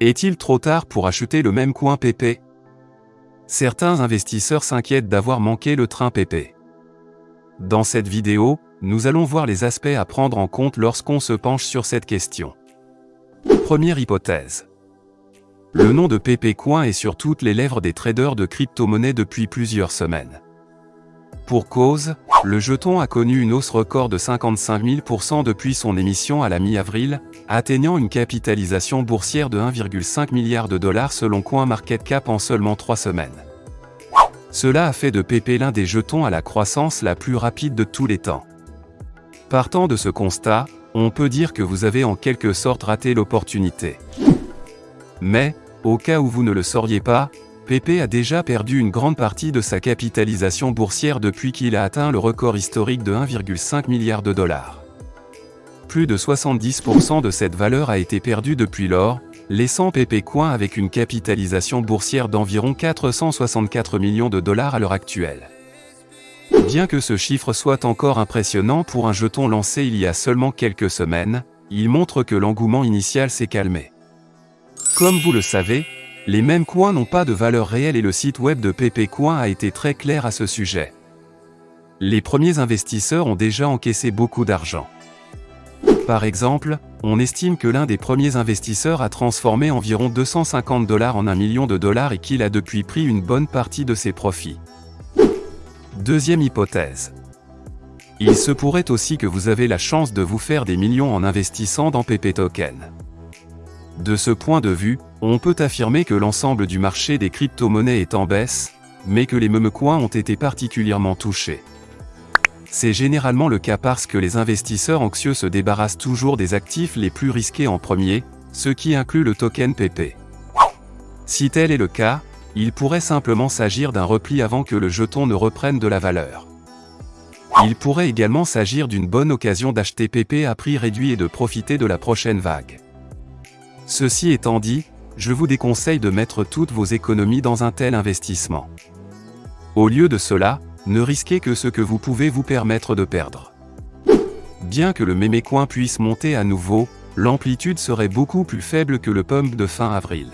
Est-il trop tard pour acheter le même coin PP Certains investisseurs s'inquiètent d'avoir manqué le train PP. Dans cette vidéo, nous allons voir les aspects à prendre en compte lorsqu'on se penche sur cette question. Première hypothèse. Le nom de PP Coin est sur toutes les lèvres des traders de crypto-monnaies depuis plusieurs semaines. Pour cause, le jeton a connu une hausse record de 55 000% depuis son émission à la mi-avril, atteignant une capitalisation boursière de 1,5 milliard de dollars selon CoinMarketCap en seulement trois semaines. Cela a fait de PP l'un des jetons à la croissance la plus rapide de tous les temps. Partant de ce constat, on peut dire que vous avez en quelque sorte raté l'opportunité. Mais, au cas où vous ne le sauriez pas, PP a déjà perdu une grande partie de sa capitalisation boursière depuis qu'il a atteint le record historique de 1,5 milliard de dollars. Plus de 70% de cette valeur a été perdue depuis lors, laissant PP Coin avec une capitalisation boursière d'environ 464 millions de dollars à l'heure actuelle. Bien que ce chiffre soit encore impressionnant pour un jeton lancé il y a seulement quelques semaines, il montre que l'engouement initial s'est calmé. Comme vous le savez, les mêmes coins n'ont pas de valeur réelle et le site web de PP Coin a été très clair à ce sujet. Les premiers investisseurs ont déjà encaissé beaucoup d'argent. Par exemple, on estime que l'un des premiers investisseurs a transformé environ 250 dollars en un million de dollars et qu'il a depuis pris une bonne partie de ses profits. Deuxième hypothèse. Il se pourrait aussi que vous avez la chance de vous faire des millions en investissant dans PP Token. De ce point de vue, on peut affirmer que l'ensemble du marché des crypto-monnaies est en baisse, mais que les memecoins ont été particulièrement touchés. C'est généralement le cas parce que les investisseurs anxieux se débarrassent toujours des actifs les plus risqués en premier, ce qui inclut le token PP. Si tel est le cas, il pourrait simplement s'agir d'un repli avant que le jeton ne reprenne de la valeur. Il pourrait également s'agir d'une bonne occasion d'acheter PP à prix réduit et de profiter de la prochaine vague. Ceci étant dit, je vous déconseille de mettre toutes vos économies dans un tel investissement. Au lieu de cela, ne risquez que ce que vous pouvez vous permettre de perdre. Bien que le mémécoin puisse monter à nouveau, l'amplitude serait beaucoup plus faible que le pump de fin avril.